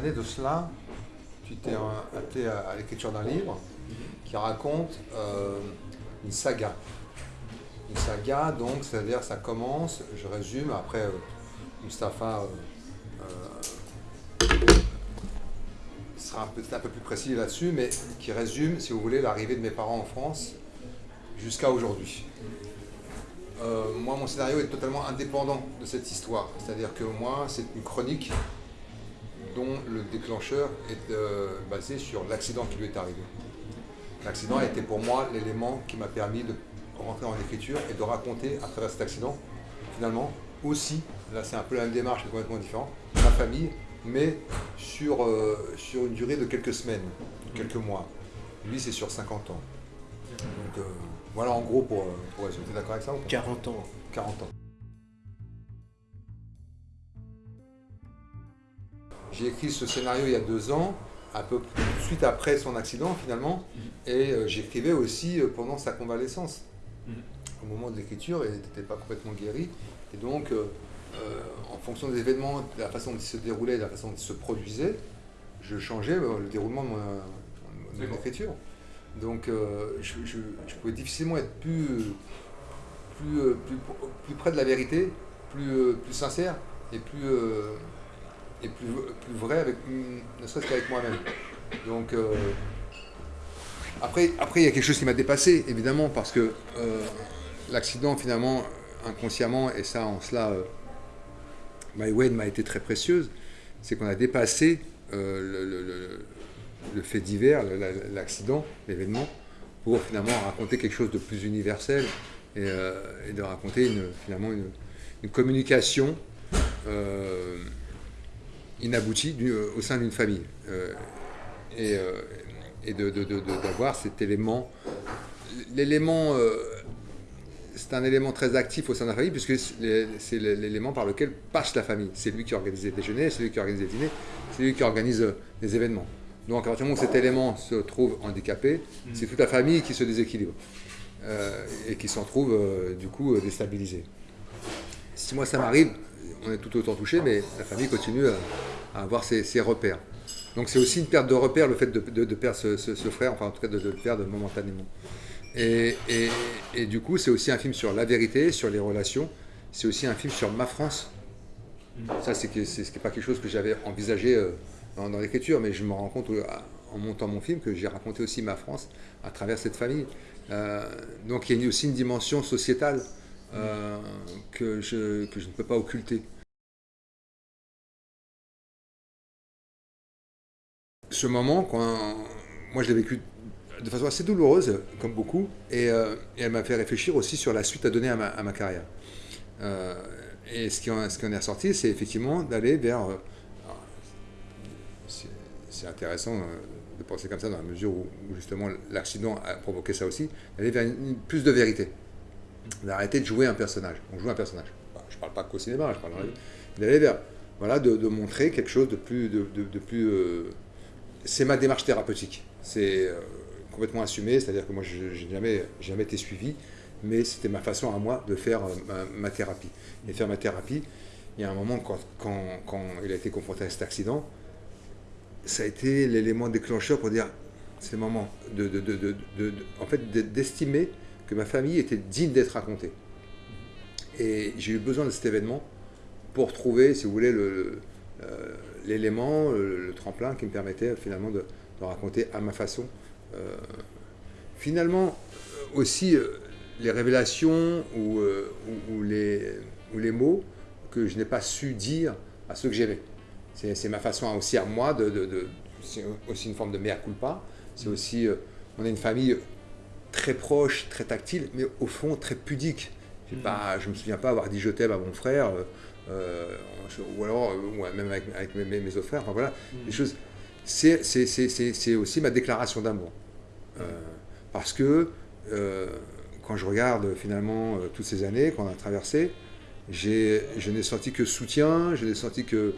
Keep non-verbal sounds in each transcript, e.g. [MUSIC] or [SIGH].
de cela, tu t'es attelé à, l'écriture d'un livre qui raconte euh, une saga. Une saga, donc, c'est-à-dire ça commence, je résume, après euh, Mustapha euh, sera un peu, un peu plus précis là-dessus, mais qui résume, si vous voulez, l'arrivée de mes parents en France jusqu'à aujourd'hui. moi, mon scénario est totalement indépendant de cette histoire. C'est-à-dire que moi, c'est une chronique dont le déclencheur est euh, basé sur l'accident qui lui est arrivé. L'accident a été pour moi l'élément qui m'a permis de rentrer en écriture et de raconter à travers cet accident, finalement, aussi, là c'est un peu la même démarche, mais complètement différent, ma famille, mais sur, euh, sur une durée de quelques semaines, quelques mois. Lui, c'est sur 50 ans. Donc euh, voilà en gros pour, pour résumer. d'accord avec ça 40 ans. 40 ans. J'ai écrit ce scénario il y a deux ans, un peu suite après son accident finalement, mhm. et euh, j'écrivais aussi euh, pendant sa convalescence. Mhm. Au moment de l'écriture, il n'était pas complètement guéri, et donc euh, en fonction des événements, de la façon dont ils se déroulaient, de la façon dont ils se produisaient, je changeais le déroulement de mon, écriture. Donc je, pouvais difficilement être plus, plus, plus, près de la vérité, plus, plus sincère et plus et plus, vrai, avec, ne serait-ce qu'avec moi-même. Donc, euh, après, après, il y a quelque chose qui m'a dépassé, évidemment, parce que euh, l'accident, finalement, inconsciemment, et ça, en cela, euh, My Way m'a été très précieuse, c'est qu'on a dépassé le, fait divers, l'accident, l'événement, pour finalement raconter quelque chose de plus universel et, de raconter finalement une communication inabouti euh, au sein d'une famille. Euh, et, euh, et d'avoir cet élément. L'élément, c'est un élément très actif au sein de la famille, puisque c'est l'élément par lequel passe la famille. C'est lui qui organise les déjeuners, c'est lui qui organise les dîners, c'est lui qui organise les événements. Donc à partir du moment où cet élément se trouve handicapé, mm. c'est toute la famille qui se déséquilibre et qui s'en trouve du coup déstabilisée. Si moi ça m'arrive, on est tout autant touché, mais la famille continue à, avoir ses, repères. Donc c'est aussi une perte de repères, le fait de, perdre ce, frère, enfin en tout cas de, le perdre momentanément. Et, du coup, c'est aussi un film sur la vérité, sur les relations. C'est aussi un film sur ma France. Ça, c'est n'est pas quelque chose que j'avais envisagé euh, dans, l'écriture, mais je me rends compte euh, en montant mon film que j'ai raconté aussi ma France à travers cette famille. Euh, donc il y a aussi une dimension sociétale que, je, que je ne peux pas occulter. ce moment, moi je l'ai vécu de façon assez douloureuse, comme beaucoup, et, euh, elle m'a fait réfléchir aussi sur la suite à donner à ma, carrière. Euh, et ce qui, en, est ressorti, c'est effectivement d'aller vers... Euh, c'est intéressant de penser comme ça dans la mesure où, justement l'accident a provoqué ça aussi, d'aller vers plus de vérité, d'arrêter de jouer un personnage. On joue un personnage. je ne parle pas qu'au cinéma, je parle d'aller vers, voilà, de, montrer quelque chose de plus, de, de plus c'est ma démarche thérapeutique. C'est euh, complètement assumé, c'est-à-dire que moi, je n'ai jamais, jamais été suivi, mais c'était ma façon à moi de faire euh, ma, thérapie. Et faire ma thérapie, il y a un moment, quand, quand, il a été confronté à cet accident, ça a été l'élément déclencheur pour dire, c'est le moment de en fait, d'estimer que ma famille était digne d'être racontée. Et j'ai eu besoin de cet événement pour trouver, si vous voulez, le, euh, l'élément, le, tremplin qui me permettait finalement de, raconter à ma façon. Euh, finalement, euh, aussi les révélations ou, ou, les, ou, les, mots que je n'ai pas su dire à ceux que j'aimais. C'est ma façon aussi à moi de... de, c'est aussi une forme de mea culpa. C'est aussi... on a une famille très proche, très tactile, mais au fond très pudique. Mm. Pas, je ne me souviens pas avoir dit je t'aime à mon frère. Euh, ou alors euh, même avec, mes, autres frères, enfin voilà, mm. choses. C'est aussi ma déclaration d'amour. Euh, parce que quand je regarde finalement toutes ces années qu'on a traversées, je n'ai senti que soutien, je n'ai senti que,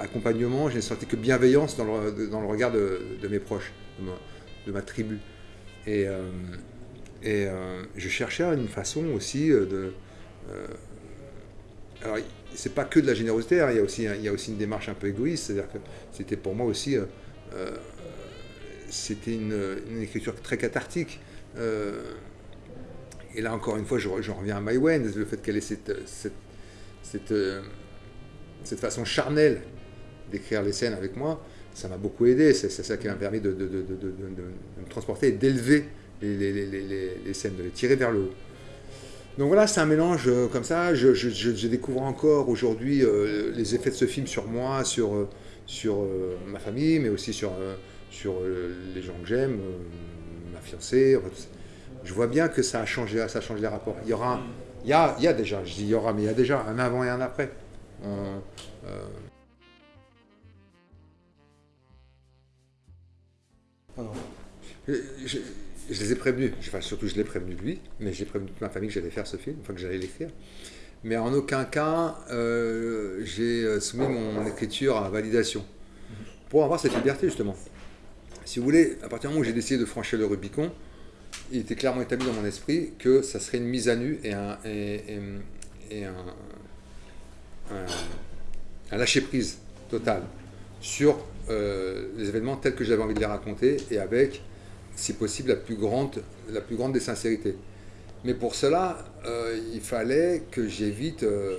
accompagnement, je n'ai senti que bienveillance dans le, dans le regard de, mes proches, de ma, tribu. Et, et je cherchais une façon aussi de alors, c'est pas que de la générosité, hein, il, y a aussi, une démarche un peu égoïste, c'est-à-dire que c'était pour moi aussi, euh, euh, c'était une, écriture très cathartique. Euh, et là, encore une fois, je, reviens à My le fait qu'elle ait cette, cette, cette, façon charnelle d'écrire les scènes avec moi, ça m'a beaucoup aidé. C'est ça qui m'a permis de, me transporter et d'élever les, scènes, de les tirer vers le haut. Donc voilà, c'est un mélange euh, comme ça. Je, découvre encore aujourd'hui euh, les effets de ce film sur moi, sur, euh, ma famille, mais aussi sur, les gens que j'aime, ma fiancée. je vois bien que ça a changé, ça a changé les rapports. Il y aura, il y a déjà, je dis il y aura, mais il y a déjà un avant et un après. Je, je les ai prévenus, enfin surtout je l'ai prévenu lui, mais j'ai prévenu toute ma famille que j'allais faire ce film, enfin que j'allais l'écrire. Mais en aucun cas, euh, j'ai euh, soumis mon écriture à validation, pour avoir cette liberté justement. Si vous voulez, à partir du moment où j'ai décidé de franchir le Rubicon, il était clairement établi dans mon esprit que ça serait une mise à nu et un, lâcher-prise total sur euh, les événements tels que j'avais envie de les raconter et avec si possible, la plus grande, la plus grande des sincérités. Mais pour cela, euh, il fallait que j'évite euh,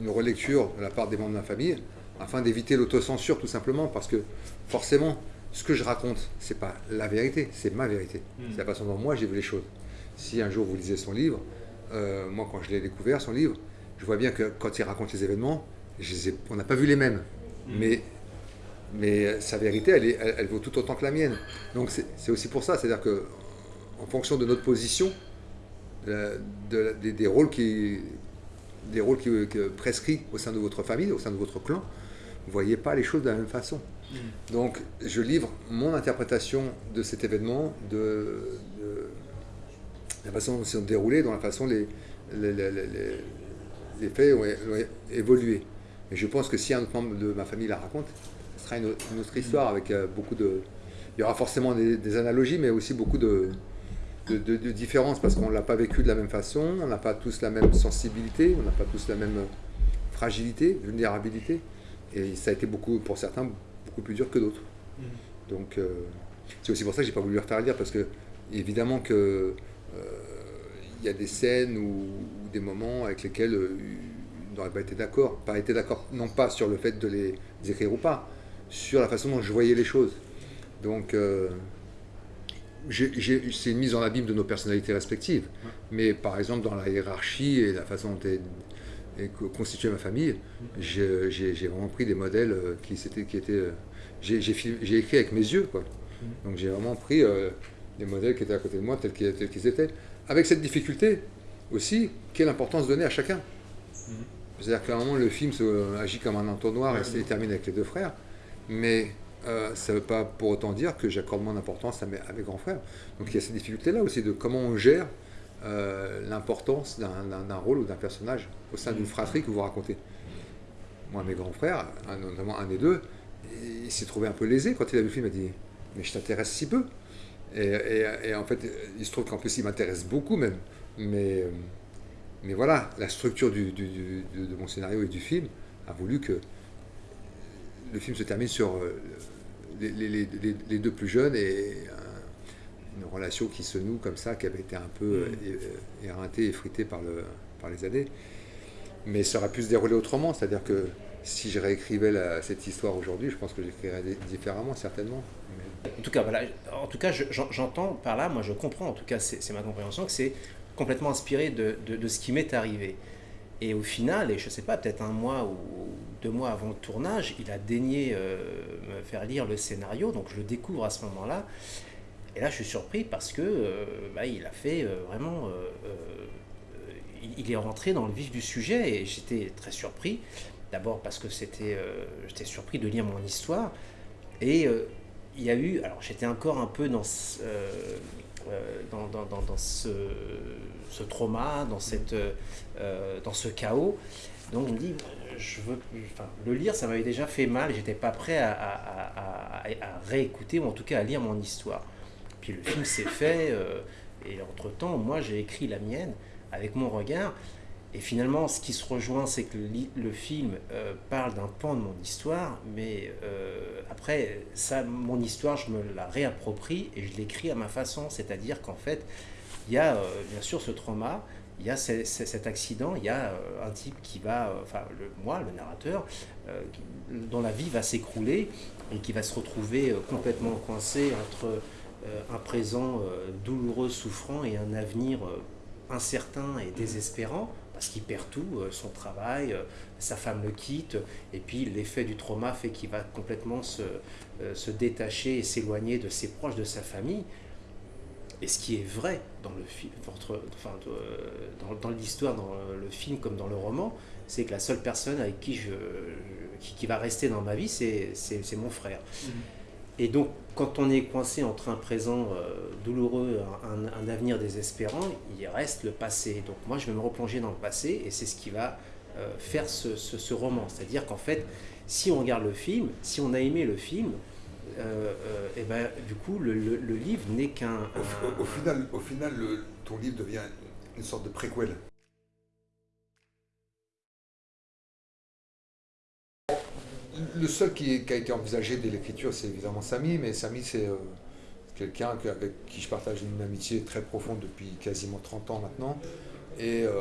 une relecture de la part des membres de ma famille, afin d'éviter l'autocensure tout simplement, parce que forcément, ce que je raconte, c'est pas la vérité, c'est ma vérité. Hmm. C'est la façon dont moi j'ai vu les choses. Si un jour vous lisez son livre, moi quand je l'ai découvert, son livre, je vois bien que quand il raconte les événements, on n'a pas vu les mêmes. Hmm. Mais mais sa vérité, elle, elle, vaut tout autant que la mienne. Donc c'est aussi pour ça, c'est-à-dire que en fonction de notre position, des, rôles qui, des rôles qui, prescrits au sein de votre famille, au sein de votre clan, vous ne voyez pas les choses de la même façon. Mm. Donc je livre mon interprétation de cet événement, de, la façon dont c'est déroulé, dans la façon les, les, les, les faits ont, évolué. Et je pense que si un membre de ma famille la raconte, sera une, autre histoire avec euh, beaucoup de... Il y aura forcément des, analogies, mais aussi beaucoup de, de, différences parce qu'on ne l'a pas vécu de la même façon, on n'a pas tous la même sensibilité, on n'a pas tous la même fragilité, vulnérabilité. Et ça a été beaucoup, pour certains, beaucoup plus dur que d'autres. Mm. Donc, euh, c'est aussi pour ça que j'ai pas voulu lire parce que, évidemment, que euh, il y a des scènes ou, des moments avec lesquels il n'aurait pas été d'accord. Pas été d'accord, non pas sur le fait de les écrire ou pas, sur la façon dont je voyais les choses. Donc, euh, c'est une mise en abîme de nos personnalités respectives. Mais par exemple, dans la hiérarchie et la façon dont est, constituée ma famille, j'ai vraiment pris des modèles euh, qui, étaient... Qui étaient euh, j'ai écrit avec mes yeux, quoi. Donc j'ai vraiment pris des modèles qui étaient à côté de moi tels qu'ils étaient. Avec cette difficulté aussi, quelle importance donner à chacun? C'est-à-dire qu'à un moment, le film agit comme un entonnoir et se termine avec les deux frères. Mais euh, ça ne veut pas pour autant dire que j'accorde moins d'importance à mes, grands frères. Donc il y a cette difficulté-là aussi de comment on gère euh, l'importance d'un rôle ou d'un personnage au sein d'une fratrie que vous racontez. Moi, mes grands frères, notamment un des deux, il s'est trouvé un peu lésé quand il a vu le film. Il m'a dit Mais je t'intéresse si peu. Et, en fait, il se trouve qu'en plus, il m'intéresse beaucoup même. Mais, mais voilà, la structure de mon scénario et du film a voulu que le film se termine sur euh, les, deux plus jeunes et une relation qui se noue comme ça, qui avait été un peu mm. éreintée, effritée par, le, par les années. Mais ça aurait pu se dérouler autrement, c'est-à-dire que si je réécrivais cette histoire aujourd'hui, je pense que j'écrirais différemment, certainement. En tout cas, voilà, en tout cas, j'entends par là, moi je comprends, en tout cas c'est ma compréhension, que c'est complètement inspiré de, de ce qui m'est arrivé. Et au final, et je ne sais pas, peut-être un mois ou deux mois avant le tournage, il a daigné euh, me faire lire le scénario, donc je le découvre à ce moment-là. Et là, je suis surpris parce que euh, bah, il a fait euh, vraiment. il est rentré dans le vif du sujet et j'étais très surpris. D'abord parce que c'était, j'étais surpris de lire mon histoire. Et il y a eu. Alors, j'étais encore un peu dans. Dans, dans, dans, ce, ce, trauma, dans, cette, dans ce chaos. Donc je me dis, je veux, enfin, le lire, ça m'avait déjà fait mal, j'étais pas prêt à, à, à, réécouter, ou en tout cas à lire mon histoire. Puis le film s'est fait, euh, et entre-temps, moi j'ai écrit la mienne avec mon regard, Et finalement, ce qui se rejoint, c'est que le, film euh, parle d'un pan de mon histoire, mais euh, après, ça, mon histoire, je me la réapproprie et je l'écris à ma façon. C'est-à-dire qu'en fait, il y a bien sûr ce trauma, il y a cet accident, il y a un type qui va, enfin le, moi, le narrateur, dont la vie va s'écrouler et qui va se retrouver complètement coincé entre un présent douloureux, souffrant et un avenir incertain et désespérant parce qu'il perd tout, euh, son travail, euh, sa femme le quitte, et puis l'effet du trauma fait qu'il va complètement se, euh, se détacher et s'éloigner de ses proches, de sa famille. Et ce qui est vrai dans le film, enfin, dans, dans l'histoire, dans le film comme dans le roman, c'est que la seule personne avec qui, je, qui, va rester dans ma vie, c'est mon frère. Mmh. Et donc, quand on est coincé entre un présent euh, douloureux, un, avenir désespérant, il reste le passé. Donc moi, je vais me replonger dans le passé et c'est ce qui va euh, faire ce, roman. C'est-à-dire qu'en fait, si on regarde le film, si on a aimé le film, euh, et ben, du coup, le, livre n'est qu'un... Au, final, ton livre devient une sorte de préquel. Le seul qui, a été envisagé dès l'écriture, c'est évidemment Samy, mais Samy, c'est euh, quelqu'un avec qui je partage une amitié très profonde depuis quasiment 30 ans maintenant, et euh,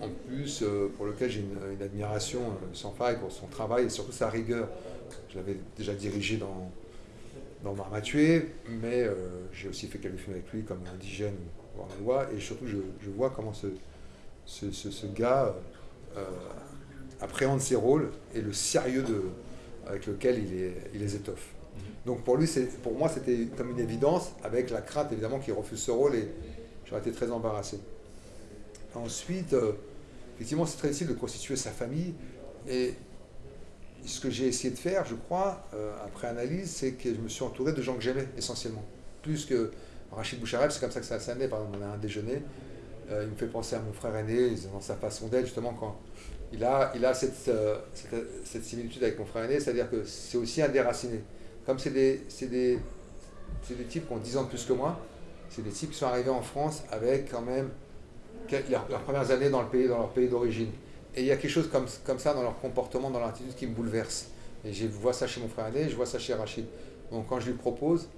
en, plus, euh, pour lequel j'ai une, admiration sans faille pour son travail et surtout sa rigueur. Je l'avais déjà dirigé dans, dans mais j'ai aussi fait quelques films avec lui, comme Indigène ou Voir la loi, et surtout, je, vois comment ce, ce, ce gars appréhende ses rôles et le sérieux de avec lequel il les, il les étoffe. Mhm. Donc pour lui, pour moi, c'était comme une évidence, avec la crainte évidemment qu'il refuse ce rôle et j'aurais été très embarrassé. Ensuite, euh, effectivement, c'est très difficile de constituer sa famille et ce que j'ai essayé de faire, je crois, euh, après analyse, c'est que je me suis entouré de gens que j'aimais essentiellement. Plus que Rachid Bouchareb, c'est comme ça que ça s'est né, par exemple, on a un déjeuner, euh, il me fait penser à mon frère aîné, dans sa façon d'être, justement, quand il a, il a euh, cette, cette, similitude avec mon frère aîné, c'est-à-dire que c'est aussi un déraciné. Comme c'est des, des, des, types qui ont 10 ans de plus que moi, c'est des types qui sont arrivés en France avec quand même leurs, premières années dans, le pays, dans leur pays d'origine. Et il y a quelque chose comme, comme ça dans leur comportement, dans leur attitude qui me bouleverse. Et je vois ça chez mon frère aîné, je vois ça chez Rachid. Donc quand je lui propose,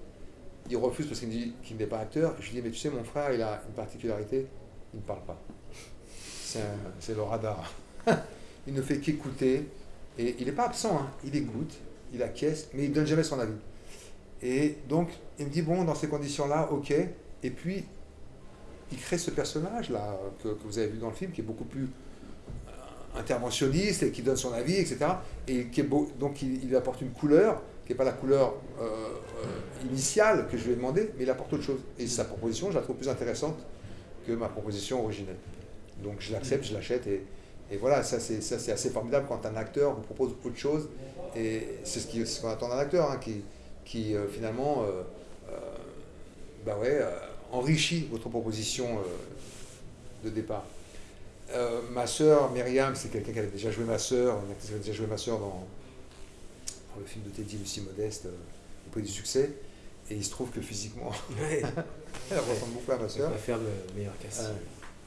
il refuse parce qu'il me dit qu'il n'est pas acteur. Je lui dis, mais tu sais, mon frère, il a une particularité, il ne parle pas. C'est le radar. [LAUGHS] il ne fait qu'écouter. Et il n'est pas absent, hein. il écoute, il acquiesce, mais il ne donne jamais son avis. Et donc, il me dit, bon, dans ces conditions-là, ok. Et puis, il crée ce personnage-là que, vous avez vu dans le film, qui est beaucoup plus euh, interventionniste et qui donne son avis, etc. Et qui est beau, donc, il, apporte une couleur qui n'est pas la couleur euh, euh, initiale que je lui ai demandé, mais il apporte autre chose. Et sa proposition, je la trouve plus intéressante que ma proposition originelle. Donc, je l'accepte, je l'achète et et voilà, ça c'est assez formidable quand un acteur vous propose autre chose. Et c'est ce qu'on attend d'un acteur, hein, qui, qui euh, finalement euh, euh, bah ouais, enrichit votre proposition de départ. ma sœur, Myriam, c'est quelqu'un qui avait déjà joué ma sœur, qui avait déjà joué ma sœur dans, le film de Teddy Lucie Modeste, au prix du succès. Et il se trouve que physiquement, [LAUGHS] elle ressemble beaucoup à ma sœur. Elle va faire le meilleur casting.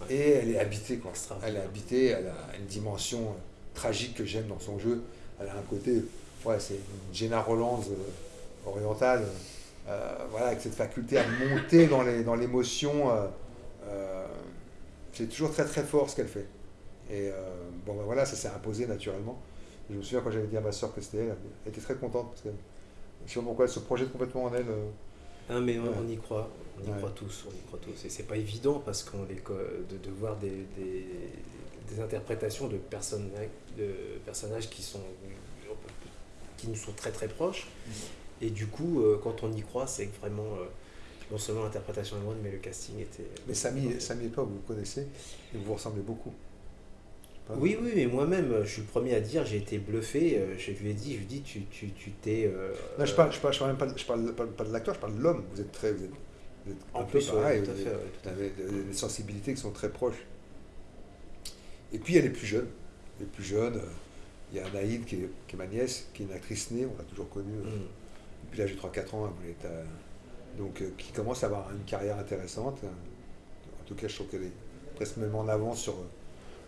Et elle est habitée, quoi. Elle est habitée, elle a une dimension euh, tragique que j'aime dans son jeu. Elle a un côté, ouais, c'est une Jenna Rollands euh, orientale, euh, voilà, avec cette faculté à monter dans l'émotion. Dans c'est toujours très très fort ce qu'elle fait. Et bon, ben voilà, ça s'est imposé naturellement. je me souviens quand j'avais dit à ma soeur que c'était elle, elle était très contente parce que je sais pas pourquoi elle se projette complètement en elle. Ah, mais on, y croit, on y croit tous, on y croit tous. Et c'est pas évident parce qu'on de, de voir des, des, interprétations de, personnes, de personnages qui sont qui nous sont très très proches. Mm. Et du coup, euh, quand on y croit, c'est vraiment euh, non seulement l'interprétation est bonne, mais le casting était. Mais Samy, Samy et toi, vous vous connaissez et vous vous ressemblez beaucoup. Oui, oui, mais moi-même, je suis le premier à dire, j'ai été bluffé. Euh, je lui ai dit, je lui dis, tu t'es. Tu, t'es euh, je parle, je parle, je parle, pas, je parle pas, de l'acteur, je parle de l'homme. Vous êtes très, vous êtes, en plus, pareil. vous, avez, des, sensibilités qui sont très proches. Et puis, elle est plus jeune. Elle est plus jeune. Euh, il y a Anaïd qui est, qui est, ma nièce, qui est une actrice née, on l'a toujours connue. Mm. Depuis l'âge de 3-4 ans, elle voulait donc qui commence à avoir une carrière intéressante. En tout cas, je trouve qu'elle est presque même en avance sur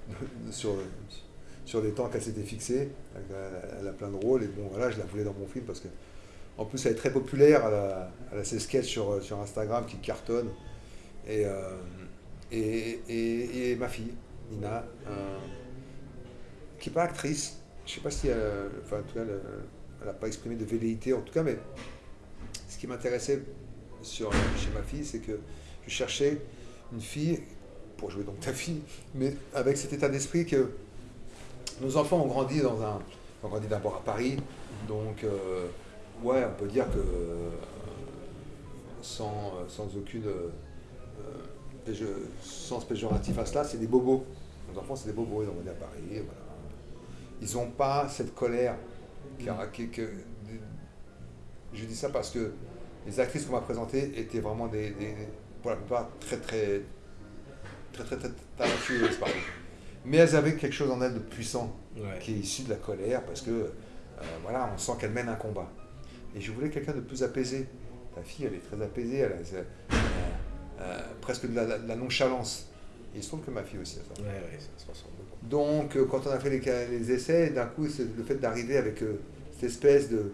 [LAUGHS] sur, sur des temps qu'elle s'était fixés. Elle, a plein de rôles et bon voilà, je la voulais dans mon film parce que en plus elle est très populaire, elle a, ses sketchs sur, sur Instagram qui cartonnent. Et, euh, et, et, ma fille, Nina, qui n'est pas actrice, je ne sais pas si elle, enfin, en tout cas, elle n'a pas exprimé de velléité en tout cas, mais ce qui m'intéressait chez ma fille, c'est que je cherchais une fille, pour jouer donc ta fille, mais avec cet état d'esprit que nos enfants ont grandi dans un. ont grandi d'abord à Paris, donc euh, ouais, on peut dire que euh, sans, sans aucune euh, sens péjoratif à cela, c'est des bobos. Nos enfants, c'est des bobos, ils ont grandi à Paris. Ils n'ont pas cette colère. Qui, que, je dis ça parce que les actrices qu'on m'a présentées étaient vraiment des, pour la plupart très très très très, très talentueuses, mais elles avaient quelque chose en elles de puissant qui est issu de la colère parce que euh, voilà, on sent qu'elles mènent un combat. Et je voulais quelqu'un de plus apaisé. Ta fille, elle est très apaisée, elle a euh, presque de la, nonchalance. Et il se trouve que ma fille aussi a ça. Donc, euh, quand on a fait les, les essais, d'un coup, c'est le fait d'arriver avec cette espèce de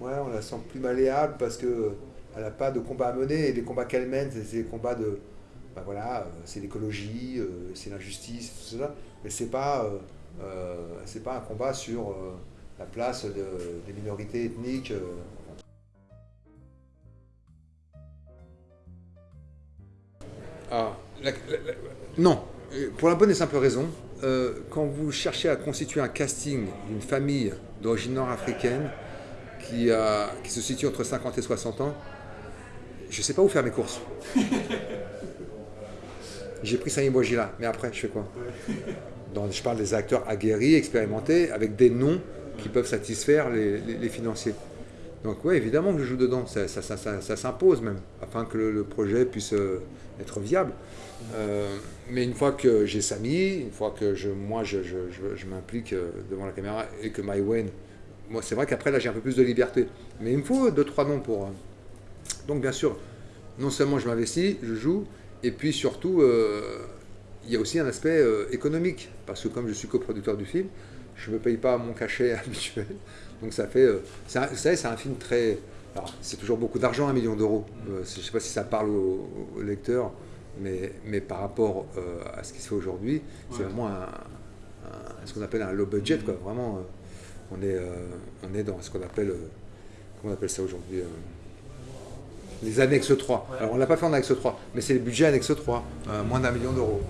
Ouais, on la sent plus malléable parce que elle n'a pas de combat à mener et les combats qu'elle mène, c'est des combats de. Ben voilà, euh, c'est l'écologie, euh, c'est l'injustice, tout cela. Mais c'est pas, euh, c'est pas un combat sur la place des minorités ethniques. Ah, non, pour la bonne et simple raison, quand vous cherchez à constituer un casting d'une famille d'origine nord-africaine, qui, qui se situe entre 50 et 60 ans, je ne sais pas où faire mes courses. [LAUGHS] J'ai pris Samy Bouajila, mais après, je fais quoi? Je parle des acteurs aguerris, expérimentés, avec des noms qui peuvent satisfaire les, financiers. Donc oui, évidemment que je joue dedans, ça, s'impose même, afin que le, projet puisse euh, être viable. Euh, mais une fois que j'ai Samy, une fois que moi je, m'implique euh, devant la caméra et que Wayne moi, c'est vrai qu'après, là, j'ai un peu plus de liberté. Mais il me faut deux, trois noms pour. Donc, bien sûr, non seulement je m'investis, je joue, et puis surtout, euh, il y a aussi un aspect euh, économique. Parce que comme je suis coproducteur du film, je ne me paye pas mon cachet [LAUGHS] habituel. Donc, ça fait. vous savez, c'est un film très. c'est toujours beaucoup d'argent, un million d'euros. je ne sais pas si ça parle aux, lecteurs, mais, mais par rapport à ce qui se fait aujourd'hui, c'est vraiment un, ce qu'on appelle un low budget, quoi. Vraiment on est, euh, on est dans ce qu'on appelle, euh, comment on appelle ça aujourd'hui euh, les annexes 3. Alors on ne l'a pas fait en annexe 3, mais c'est le budget annexe 3, moins d'un million d'euros.